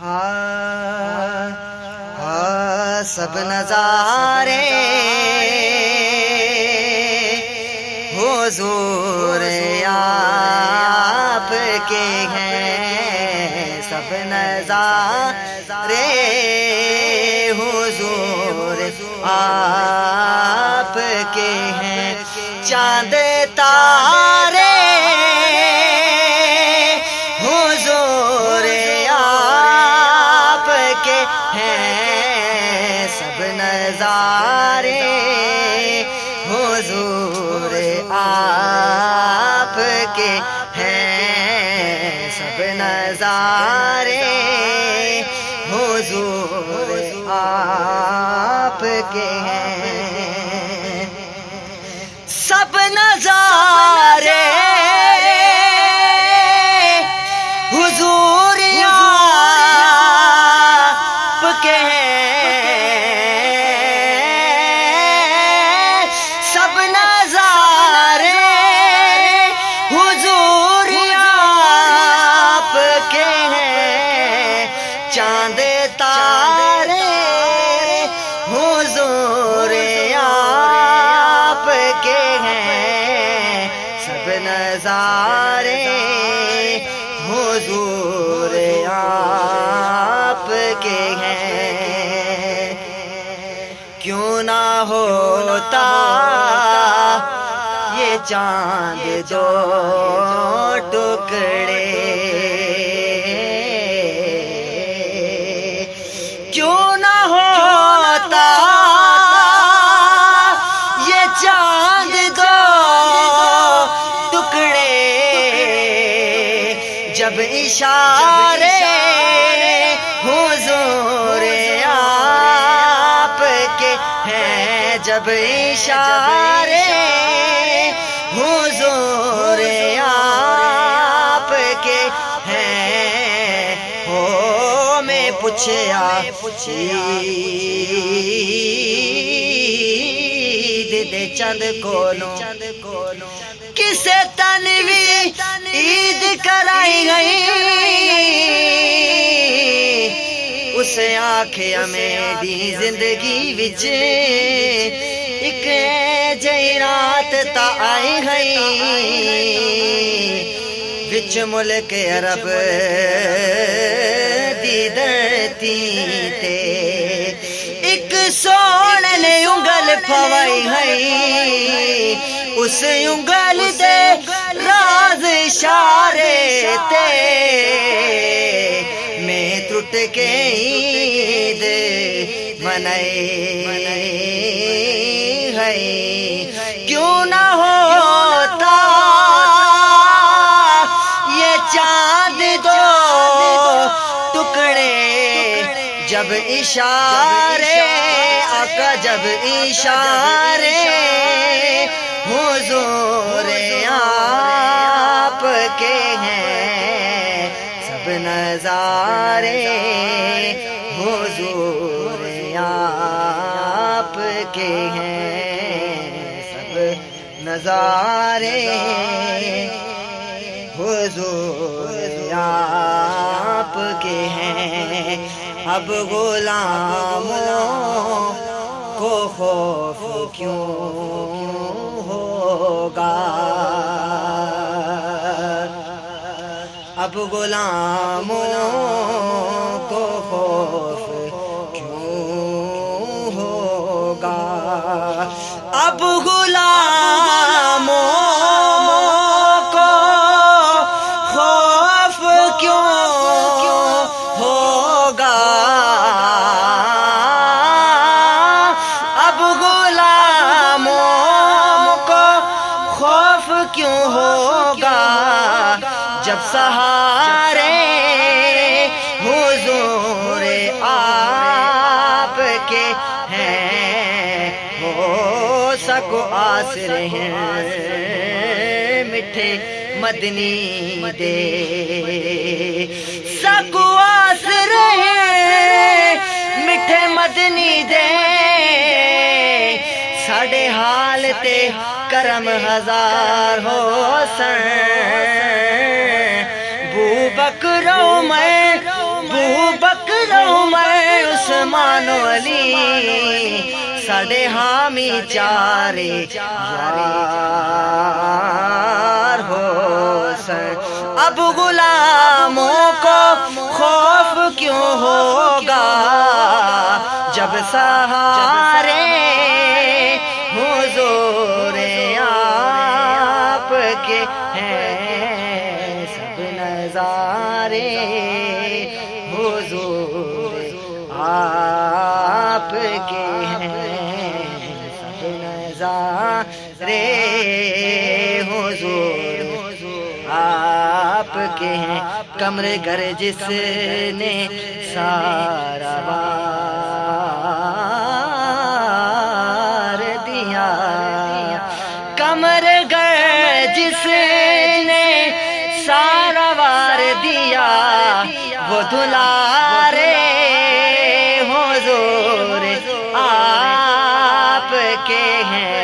ہاں ہاں سب نظارے حضور آپ کے ہیں، سب نظارے حضور آپ کے ہیں۔ چاند تارے نظارے حضور آپ کے ہیں سب نظارے حضور آپ کے ہیں سب نظارے نظارے حضور آپ کے ہیں۔ کیوں نہ ہوتا یہ چاند دو ٹکڑے جب اشارے حضور آپ کے ہیں جب اشارے حضور آپ کے ہیں۔ ہو میں پوچھیا عید دے چند کولوں کسے تنوی عید کرائی گئی۔ اس آخیا میری زندگی وچ۔ ایک جئی رات تا آئی گئی۔ وچ ملک عرب دی دھرتی تے ایک سونے نے انگل پوائی ہے اس انگل دے راز اشارے تے میں ٹوٹ کے عید منائی ہے کیوں نہ ہوتا یہ چاند دو ٹکڑے، جب اشارے آقا جب اشارے حضور آپ کے ہیں، سب نظارے حضور آپ کے ہیں، سب نظارے حضور آپ کے ہیں۔ اب غلاموں کو خوف کیوں ہوگا؟ اب غلاموں کو خوف کیوں ہوگا؟ اب غلام جب سہارے حضور آپ کے ہیں، ہو سکو آسر ہیں میٹھے مدنی دے۔ سکو آسر ہیں میٹھے مدنی دے۔ حال تے کرم ہزار ہو سن بو بکرو میں، بو بکرو عثمان علی۔ ساڈے حامی چارے یار ہو سن اب غلاموں کو خوف کیوں ہوگا؟ جب سہارے نظارے حضور، آپ کے ہیں سب نظارے حضور، آپ کے ہیں کمر گر جس نے سارا وار دیا، کمر گر جس نے دلارے حضور آپ کے ہیں۔